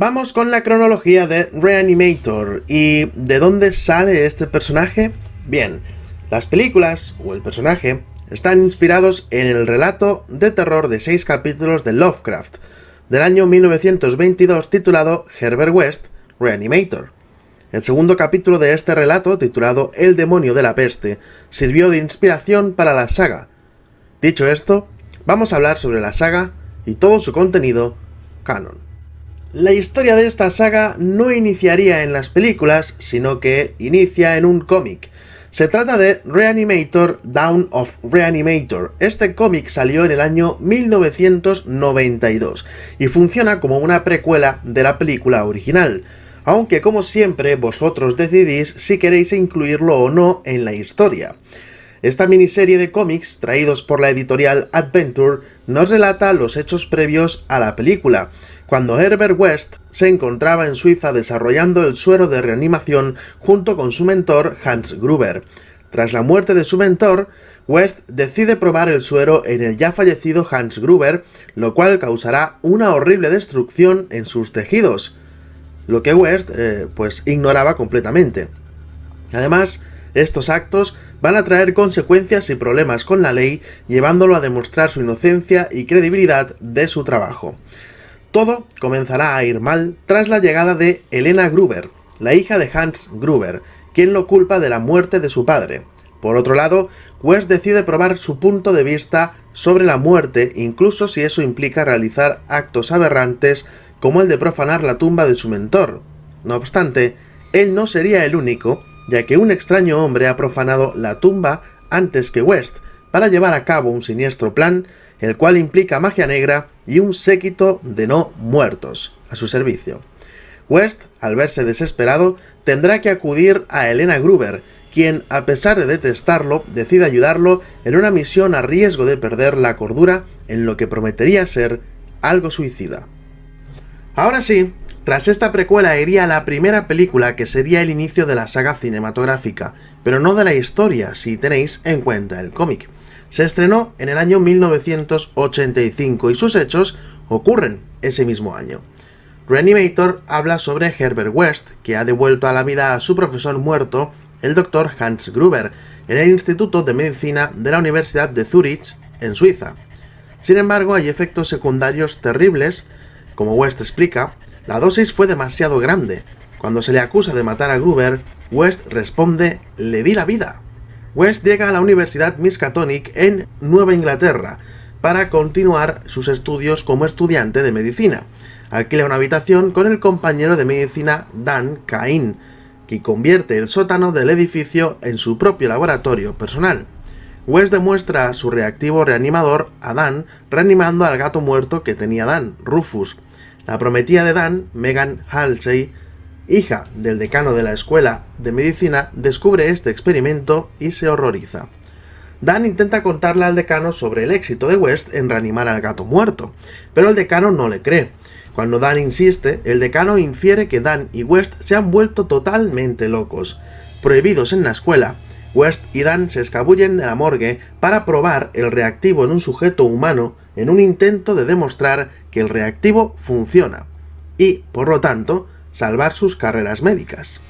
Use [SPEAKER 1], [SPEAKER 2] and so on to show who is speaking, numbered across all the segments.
[SPEAKER 1] Vamos con la cronología de Reanimator. ¿Y de dónde sale este personaje? Bien, las películas, o el personaje, están inspirados en el relato de terror de seis capítulos de Lovecraft, del año 1922 titulado Herbert West, Reanimator. El segundo capítulo de este relato, titulado El demonio de la peste, sirvió de inspiración para la saga. Dicho esto, vamos a hablar sobre la saga y todo su contenido canon. La historia de esta saga no iniciaría en las películas, sino que inicia en un cómic. Se trata de Reanimator Down of Reanimator. Este cómic salió en el año 1992 y funciona como una precuela de la película original, aunque como siempre vosotros decidís si queréis incluirlo o no en la historia. Esta miniserie de cómics, traídos por la editorial Adventure, nos relata los hechos previos a la película, cuando Herbert West se encontraba en Suiza desarrollando el suero de reanimación junto con su mentor Hans Gruber. Tras la muerte de su mentor, West decide probar el suero en el ya fallecido Hans Gruber, lo cual causará una horrible destrucción en sus tejidos, lo que West eh, pues ignoraba completamente. Además, estos actos van a traer consecuencias y problemas con la ley, llevándolo a demostrar su inocencia y credibilidad de su trabajo. Todo comenzará a ir mal tras la llegada de Elena Gruber, la hija de Hans Gruber, quien lo culpa de la muerte de su padre. Por otro lado, West decide probar su punto de vista sobre la muerte, incluso si eso implica realizar actos aberrantes como el de profanar la tumba de su mentor. No obstante, él no sería el único, ya que un extraño hombre ha profanado la tumba antes que West, para llevar a cabo un siniestro plan, el cual implica magia negra y un séquito de no muertos a su servicio. West, al verse desesperado, tendrá que acudir a Elena Gruber, quien, a pesar de detestarlo, decide ayudarlo en una misión a riesgo de perder la cordura en lo que prometería ser algo suicida. Ahora sí, tras esta precuela iría la primera película que sería el inicio de la saga cinematográfica, pero no de la historia si tenéis en cuenta el cómic. Se estrenó en el año 1985 y sus hechos ocurren ese mismo año. Reanimator habla sobre Herbert West, que ha devuelto a la vida a su profesor muerto, el Dr. Hans Gruber, en el Instituto de Medicina de la Universidad de Zurich, en Suiza. Sin embargo, hay efectos secundarios terribles, como West explica, la dosis fue demasiado grande. Cuando se le acusa de matar a Gruber, West responde, le di la vida. West llega a la Universidad Miskatonic en Nueva Inglaterra para continuar sus estudios como estudiante de medicina. Alquila una habitación con el compañero de medicina Dan Cain, que convierte el sótano del edificio en su propio laboratorio personal. West demuestra su reactivo reanimador a Dan reanimando al gato muerto que tenía Dan, Rufus, la prometida de Dan, Megan Halsey, hija del decano de la escuela de medicina, descubre este experimento y se horroriza. Dan intenta contarle al decano sobre el éxito de West en reanimar al gato muerto, pero el decano no le cree. Cuando Dan insiste, el decano infiere que Dan y West se han vuelto totalmente locos. Prohibidos en la escuela, West y Dan se escabullen de la morgue para probar el reactivo en un sujeto humano en un intento de demostrar que el reactivo funciona y, por lo tanto, salvar sus carreras médicas.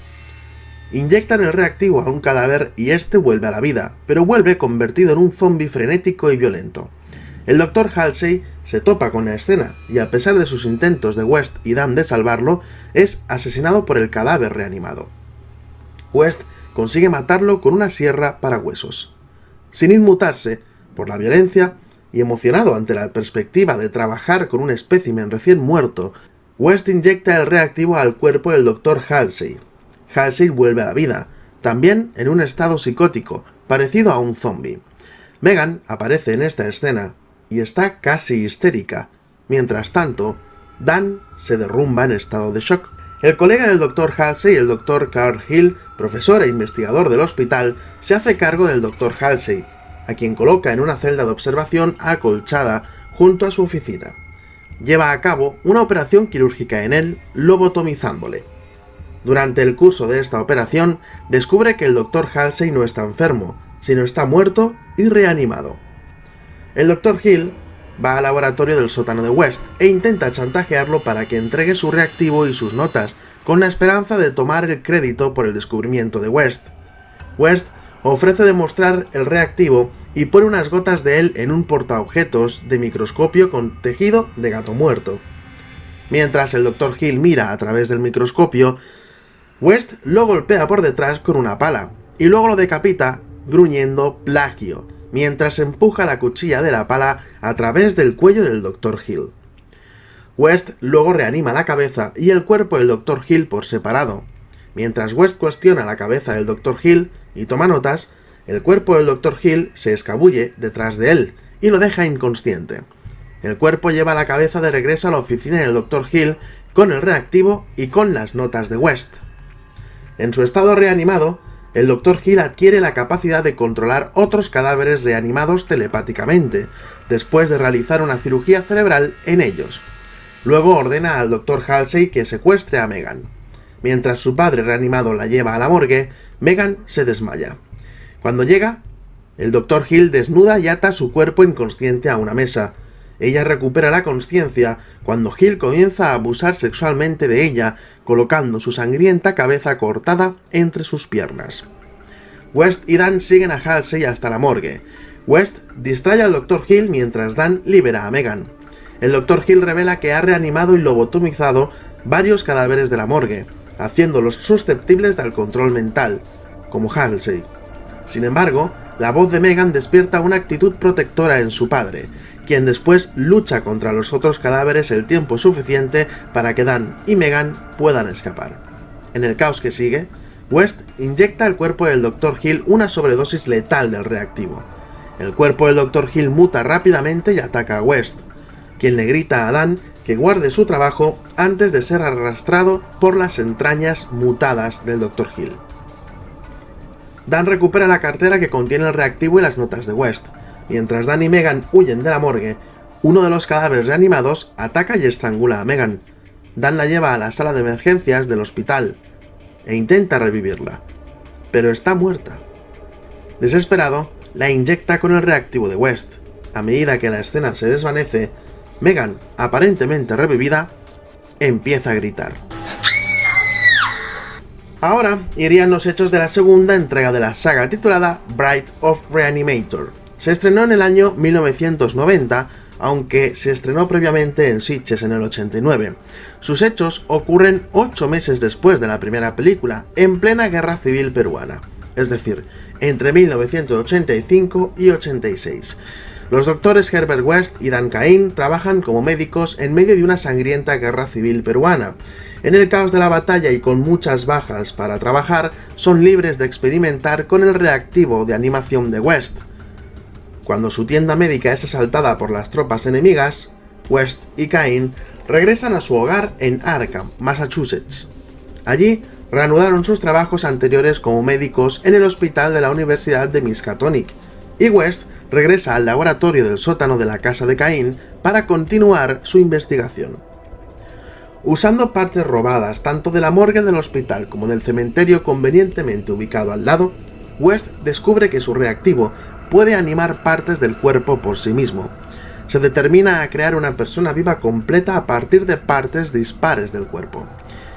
[SPEAKER 1] Inyectan el reactivo a un cadáver y este vuelve a la vida, pero vuelve convertido en un zombie frenético y violento. El Dr. Halsey se topa con la escena y a pesar de sus intentos de West y Dan de salvarlo, es asesinado por el cadáver reanimado. West consigue matarlo con una sierra para huesos. Sin inmutarse por la violencia, y emocionado ante la perspectiva de trabajar con un espécimen recién muerto, West inyecta el reactivo al cuerpo del Dr. Halsey. Halsey vuelve a la vida, también en un estado psicótico, parecido a un zombie. Megan aparece en esta escena y está casi histérica. Mientras tanto, Dan se derrumba en estado de shock. El colega del Dr. Halsey, el Dr. Carl Hill, profesor e investigador del hospital, se hace cargo del Dr. Halsey a quien coloca en una celda de observación acolchada junto a su oficina. Lleva a cabo una operación quirúrgica en él, lobotomizándole. Durante el curso de esta operación, descubre que el Dr. Halsey no está enfermo, sino está muerto y reanimado. El Dr. Hill va al laboratorio del sótano de West e intenta chantajearlo para que entregue su reactivo y sus notas, con la esperanza de tomar el crédito por el descubrimiento de West. West ofrece demostrar el reactivo y pone unas gotas de él en un portaobjetos de microscopio con tejido de gato muerto. Mientras el Dr. Hill mira a través del microscopio, West lo golpea por detrás con una pala, y luego lo decapita gruñendo plagio, mientras empuja la cuchilla de la pala a través del cuello del Dr. Hill. West luego reanima la cabeza y el cuerpo del Dr. Hill por separado. Mientras West cuestiona la cabeza del Dr. Hill y toma notas, el cuerpo del Dr. Hill se escabulle detrás de él y lo deja inconsciente. El cuerpo lleva la cabeza de regreso a la oficina del Dr. Hill con el reactivo y con las notas de West. En su estado reanimado, el Dr. Hill adquiere la capacidad de controlar otros cadáveres reanimados telepáticamente, después de realizar una cirugía cerebral en ellos. Luego ordena al Dr. Halsey que secuestre a Megan. Mientras su padre reanimado la lleva a la morgue, Megan se desmaya. Cuando llega, el Dr. Hill desnuda y ata su cuerpo inconsciente a una mesa. Ella recupera la conciencia cuando Hill comienza a abusar sexualmente de ella, colocando su sangrienta cabeza cortada entre sus piernas. West y Dan siguen a Halsey hasta la morgue. West distrae al Dr. Hill mientras Dan libera a Megan. El Dr. Hill revela que ha reanimado y lobotomizado varios cadáveres de la morgue, haciéndolos susceptibles del control mental, como Halsey. Sin embargo, la voz de Megan despierta una actitud protectora en su padre, quien después lucha contra los otros cadáveres el tiempo suficiente para que Dan y Megan puedan escapar. En el caos que sigue, West inyecta al cuerpo del Dr. Hill una sobredosis letal del reactivo. El cuerpo del Dr. Hill muta rápidamente y ataca a West, quien le grita a Dan que guarde su trabajo antes de ser arrastrado por las entrañas mutadas del Dr. Hill. Dan recupera la cartera que contiene el reactivo y las notas de West, Mientras Dan y Megan huyen de la morgue, uno de los cadáveres reanimados ataca y estrangula a Megan. Dan la lleva a la sala de emergencias del hospital e intenta revivirla, pero está muerta. Desesperado, la inyecta con el reactivo de West. A medida que la escena se desvanece, Megan, aparentemente revivida, empieza a gritar. Ahora irían los hechos de la segunda entrega de la saga titulada Bright of Reanimator. Se estrenó en el año 1990, aunque se estrenó previamente en Sitges en el 89. Sus hechos ocurren ocho meses después de la primera película, en plena guerra civil peruana, es decir, entre 1985 y 86. Los doctores Herbert West y Dan Cain trabajan como médicos en medio de una sangrienta guerra civil peruana. En el caos de la batalla y con muchas bajas para trabajar, son libres de experimentar con el reactivo de animación de West. Cuando su tienda médica es asaltada por las tropas enemigas, West y Cain regresan a su hogar en Arkham, Massachusetts. Allí reanudaron sus trabajos anteriores como médicos en el hospital de la Universidad de Miskatonic, y West regresa al laboratorio del sótano de la casa de Cain para continuar su investigación. Usando partes robadas tanto de la morgue del hospital como del cementerio convenientemente ubicado al lado, West descubre que su reactivo puede animar partes del cuerpo por sí mismo. Se determina a crear una persona viva completa a partir de partes dispares del cuerpo.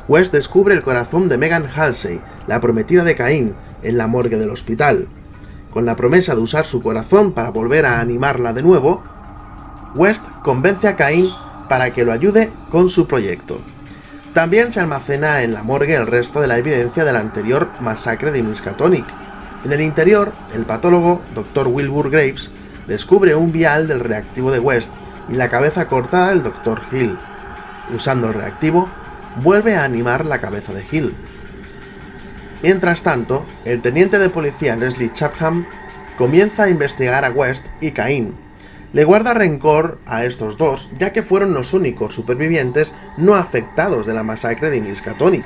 [SPEAKER 1] West descubre el corazón de Megan Halsey, la prometida de Caín, en la morgue del hospital. Con la promesa de usar su corazón para volver a animarla de nuevo, West convence a Caín para que lo ayude con su proyecto. También se almacena en la morgue el resto de la evidencia de la anterior masacre de Miskatonic, en el interior, el patólogo, Dr. Wilbur Graves, descubre un vial del reactivo de West y la cabeza cortada del Dr. Hill. Usando el reactivo, vuelve a animar la cabeza de Hill. Mientras tanto, el teniente de policía Leslie Chapham comienza a investigar a West y Cain. Le guarda rencor a estos dos, ya que fueron los únicos supervivientes no afectados de la masacre de Miskatonic.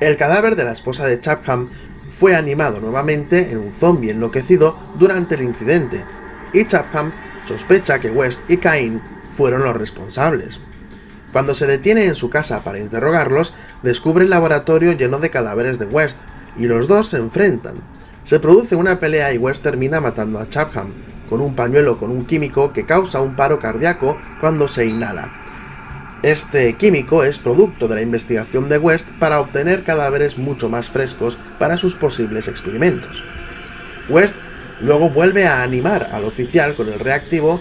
[SPEAKER 1] El cadáver de la esposa de Chapham fue animado nuevamente en un zombie enloquecido durante el incidente, y Chapham sospecha que West y Cain fueron los responsables. Cuando se detiene en su casa para interrogarlos, descubre el laboratorio lleno de cadáveres de West, y los dos se enfrentan. Se produce una pelea y West termina matando a Chapham, con un pañuelo con un químico que causa un paro cardíaco cuando se inhala. Este químico es producto de la investigación de West para obtener cadáveres mucho más frescos para sus posibles experimentos. West luego vuelve a animar al oficial con el reactivo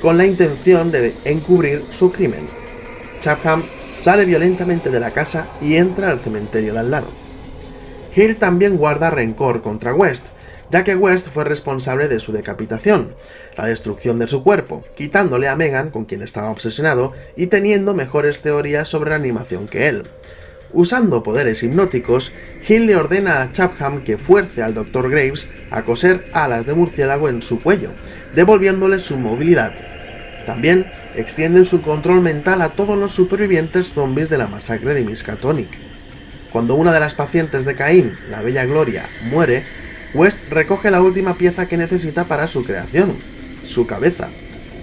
[SPEAKER 1] con la intención de encubrir su crimen. Chapham sale violentamente de la casa y entra al cementerio de al lado. Hill también guarda rencor contra West, ya que West fue responsable de su decapitación, la destrucción de su cuerpo, quitándole a Megan, con quien estaba obsesionado, y teniendo mejores teorías sobre la animación que él. Usando poderes hipnóticos, Hill le ordena a Chapham que fuerce al Dr. Graves a coser alas de murciélago en su cuello, devolviéndole su movilidad. También extienden su control mental a todos los supervivientes zombies de la masacre de Miskatonic. Cuando una de las pacientes de Caín, la Bella Gloria, muere, West recoge la última pieza que necesita para su creación, su cabeza.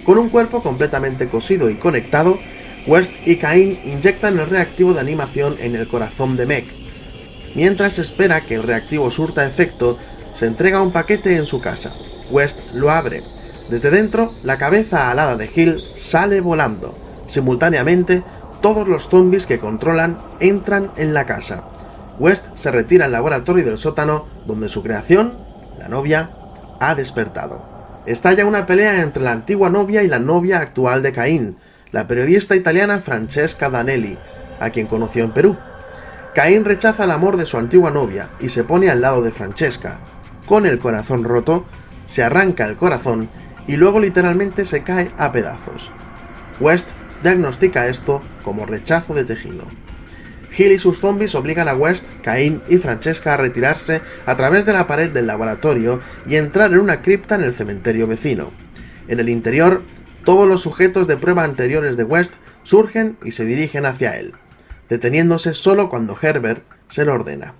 [SPEAKER 1] Con un cuerpo completamente cosido y conectado, West y Cain inyectan el reactivo de animación en el corazón de Meg. Mientras espera que el reactivo surta efecto, se entrega un paquete en su casa. West lo abre. Desde dentro, la cabeza alada de Hill sale volando. Simultáneamente, todos los zombies que controlan entran en la casa. West se retira al laboratorio del sótano donde su creación, la novia, ha despertado. Estalla una pelea entre la antigua novia y la novia actual de Caín, la periodista italiana Francesca Danelli, a quien conoció en Perú. Caín rechaza el amor de su antigua novia y se pone al lado de Francesca. Con el corazón roto, se arranca el corazón y luego literalmente se cae a pedazos. West diagnostica esto como rechazo de tejido. Hill y sus zombies obligan a West, Cain y Francesca a retirarse a través de la pared del laboratorio y entrar en una cripta en el cementerio vecino. En el interior, todos los sujetos de prueba anteriores de West surgen y se dirigen hacia él, deteniéndose solo cuando Herbert se lo ordena.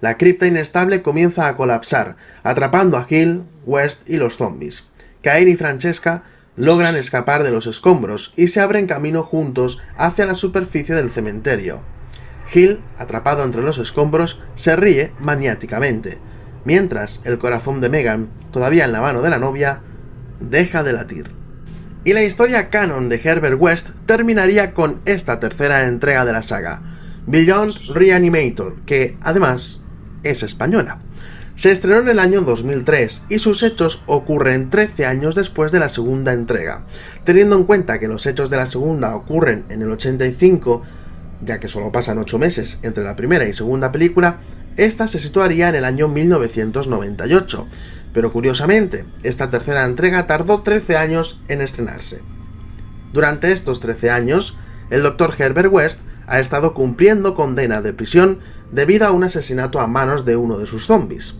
[SPEAKER 1] La cripta inestable comienza a colapsar, atrapando a Hill, West y los zombies. Cain y Francesca logran escapar de los escombros y se abren camino juntos hacia la superficie del cementerio. Hill, atrapado entre los escombros, se ríe maniáticamente, mientras el corazón de Megan, todavía en la mano de la novia, deja de latir. Y la historia canon de Herbert West terminaría con esta tercera entrega de la saga, Beyond Reanimator, que además es española. Se estrenó en el año 2003 y sus hechos ocurren 13 años después de la segunda entrega. Teniendo en cuenta que los hechos de la segunda ocurren en el 85, ya que solo pasan 8 meses entre la primera y segunda película, esta se situaría en el año 1998, pero curiosamente, esta tercera entrega tardó 13 años en estrenarse. Durante estos 13 años, el Dr. Herbert West ha estado cumpliendo condena de prisión debido a un asesinato a manos de uno de sus zombies.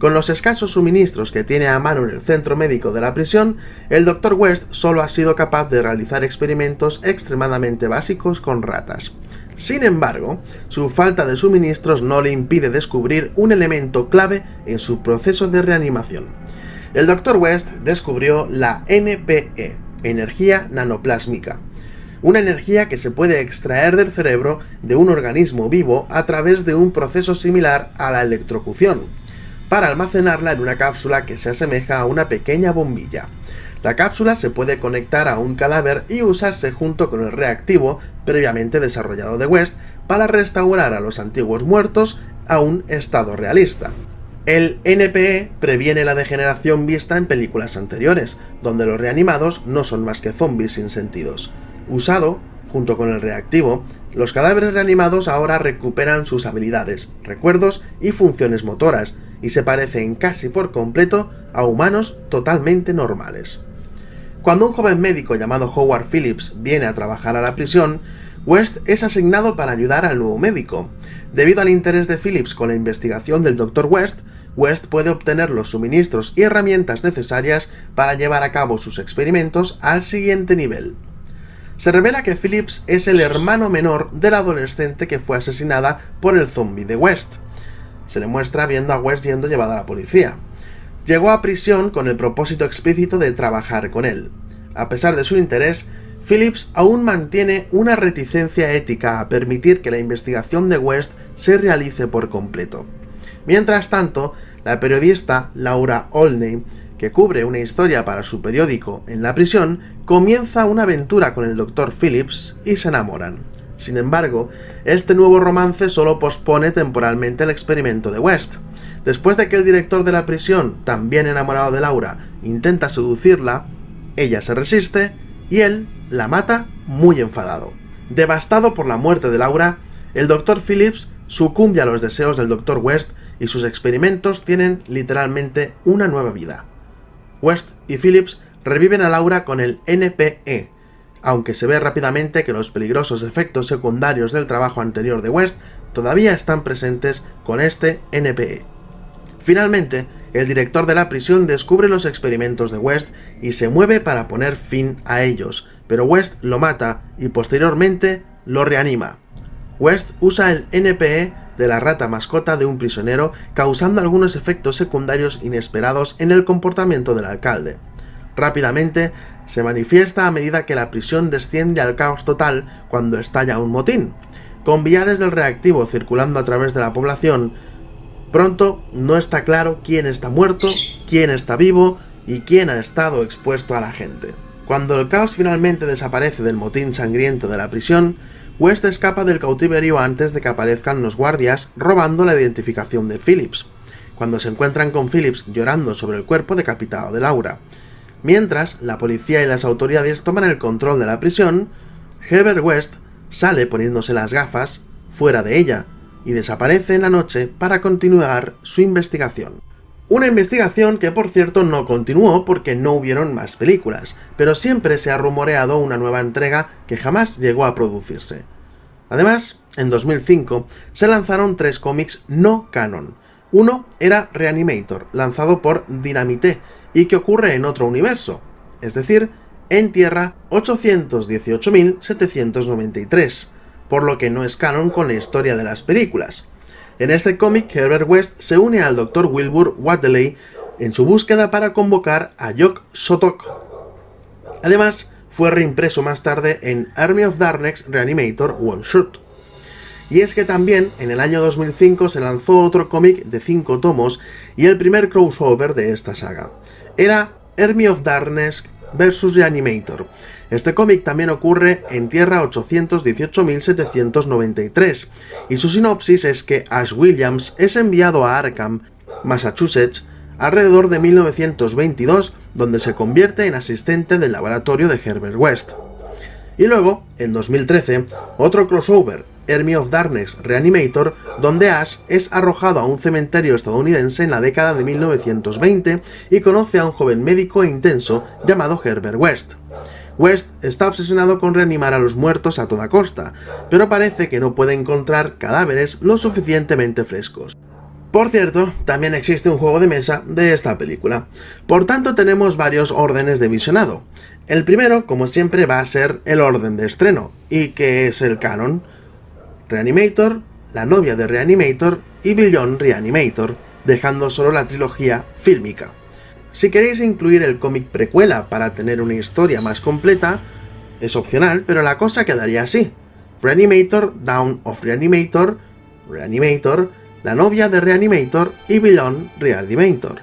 [SPEAKER 1] Con los escasos suministros que tiene a mano en el centro médico de la prisión, el Dr. West solo ha sido capaz de realizar experimentos extremadamente básicos con ratas. Sin embargo, su falta de suministros no le impide descubrir un elemento clave en su proceso de reanimación. El Dr. West descubrió la NPE, energía nanoplásmica, una energía que se puede extraer del cerebro de un organismo vivo a través de un proceso similar a la electrocución, para almacenarla en una cápsula que se asemeja a una pequeña bombilla. La cápsula se puede conectar a un cadáver y usarse junto con el reactivo previamente desarrollado de West para restaurar a los antiguos muertos a un estado realista. El NPE previene la degeneración vista en películas anteriores, donde los reanimados no son más que zombies sin sentidos. Usado, junto con el reactivo, los cadáveres reanimados ahora recuperan sus habilidades, recuerdos y funciones motoras, y se parecen casi por completo a humanos totalmente normales. Cuando un joven médico llamado Howard Phillips viene a trabajar a la prisión, West es asignado para ayudar al nuevo médico. Debido al interés de Phillips con la investigación del Dr. West, West puede obtener los suministros y herramientas necesarias para llevar a cabo sus experimentos al siguiente nivel. Se revela que Phillips es el hermano menor de la adolescente que fue asesinada por el zombie de West. Se le muestra viendo a West yendo llevada a la policía. Llegó a prisión con el propósito explícito de trabajar con él. A pesar de su interés, Phillips aún mantiene una reticencia ética a permitir que la investigación de West se realice por completo. Mientras tanto, la periodista Laura Olney, que cubre una historia para su periódico en la prisión, comienza una aventura con el Dr. Phillips y se enamoran. Sin embargo, este nuevo romance solo pospone temporalmente el experimento de West. Después de que el director de la prisión, también enamorado de Laura, intenta seducirla, ella se resiste y él la mata muy enfadado. Devastado por la muerte de Laura, el Dr. Phillips sucumbe a los deseos del Dr. West y sus experimentos tienen literalmente una nueva vida. West y Phillips reviven a Laura con el NPE, aunque se ve rápidamente que los peligrosos efectos secundarios del trabajo anterior de West todavía están presentes con este NPE. Finalmente, el director de la prisión descubre los experimentos de West y se mueve para poner fin a ellos, pero West lo mata y posteriormente lo reanima. West usa el NPE de la rata mascota de un prisionero, causando algunos efectos secundarios inesperados en el comportamiento del alcalde. Rápidamente, se manifiesta a medida que la prisión desciende al caos total cuando estalla un motín. Con viales del reactivo circulando a través de la población, pronto no está claro quién está muerto, quién está vivo y quién ha estado expuesto a la gente. Cuando el caos finalmente desaparece del motín sangriento de la prisión, West escapa del cautiverio antes de que aparezcan los guardias robando la identificación de Phillips, cuando se encuentran con Phillips llorando sobre el cuerpo decapitado de Laura. Mientras, la policía y las autoridades toman el control de la prisión, Herbert West sale poniéndose las gafas fuera de ella y desaparece en la noche para continuar su investigación. Una investigación que por cierto no continuó porque no hubieron más películas, pero siempre se ha rumoreado una nueva entrega que jamás llegó a producirse. Además, en 2005 se lanzaron tres cómics no canon. Uno era Reanimator, lanzado por Dynamite, y que ocurre en otro universo, es decir, en Tierra 818.793, por lo que no es canon con la historia de las películas. En este cómic, Herbert West se une al Dr. Wilbur Wadley en su búsqueda para convocar a Jock Sotok. Además, fue reimpreso más tarde en Army of Darkness Reanimator One Shot. Y es que también en el año 2005 se lanzó otro cómic de 5 tomos y el primer crossover de esta saga. Era Army of Darkness vs Reanimator, este cómic también ocurre en Tierra 818.793, y su sinopsis es que Ash Williams es enviado a Arkham, Massachusetts, alrededor de 1922, donde se convierte en asistente del laboratorio de Herbert West. Y luego, en 2013, otro crossover, Army of Darkness Reanimator, donde Ash es arrojado a un cementerio estadounidense en la década de 1920 y conoce a un joven médico e intenso llamado Herbert West. West está obsesionado con reanimar a los muertos a toda costa, pero parece que no puede encontrar cadáveres lo suficientemente frescos. Por cierto, también existe un juego de mesa de esta película, por tanto tenemos varios órdenes de visionado. El primero, como siempre, va a ser el orden de estreno, y que es el canon. Reanimator, la novia de Reanimator y Billion Reanimator, dejando solo la trilogía fílmica. Si queréis incluir el cómic precuela para tener una historia más completa, es opcional, pero la cosa quedaría así. Reanimator, Down of Reanimator, Reanimator, la novia de Reanimator y Beyond Reanimator.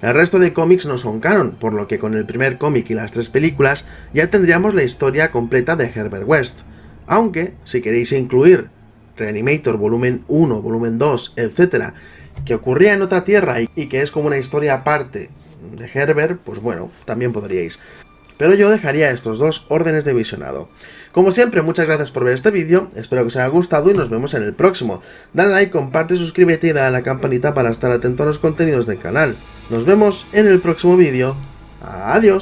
[SPEAKER 1] El resto de cómics no son canon, por lo que con el primer cómic y las tres películas ya tendríamos la historia completa de Herbert West. Aunque, si queréis incluir Reanimator volumen 1, volumen 2, etc., que ocurría en otra tierra y que es como una historia aparte de Herbert, pues bueno, también podríais. Pero yo dejaría estos dos órdenes de visionado. Como siempre, muchas gracias por ver este vídeo, espero que os haya gustado y nos vemos en el próximo. Dale like, comparte, suscríbete y dale a la campanita para estar atento a los contenidos del canal. Nos vemos en el próximo vídeo. Adiós.